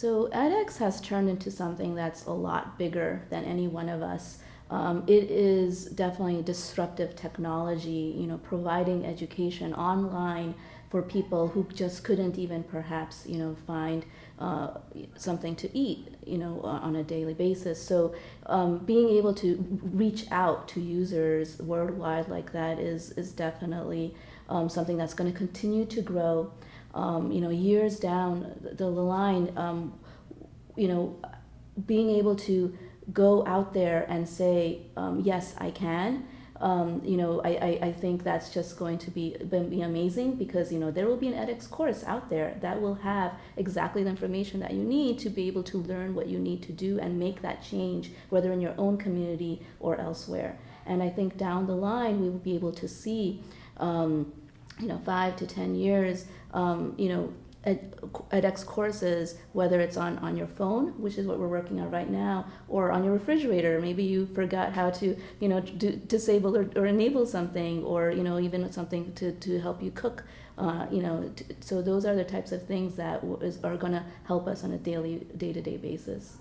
So edX has turned into something that's a lot bigger than any one of us. Um, it is definitely disruptive technology, you know, providing education online for people who just couldn't even perhaps, you know, find uh, something to eat, you know, on a daily basis. So um, being able to reach out to users worldwide like that is is definitely um, something that's going to continue to grow. Um, you know, years down the, line, um, you know, being able to go out there and say, um, yes, I can. Um, you know, I, I, I, think that's just going to be, be amazing because, you know, there will be an edX course out there that will have exactly the information that you need to be able to learn what you need to do and make that change, whether in your own community or elsewhere. And I think down the line, we will be able to see, um, you know, five to 10 years, um, you know, ed, edX courses, whether it's on, on your phone, which is what we're working on right now, or on your refrigerator. Maybe you forgot how to, you know, do, disable or, or enable something, or, you know, even something to, to help you cook. Uh, you know, so those are the types of things that are going to help us on a daily, day-to-day basis.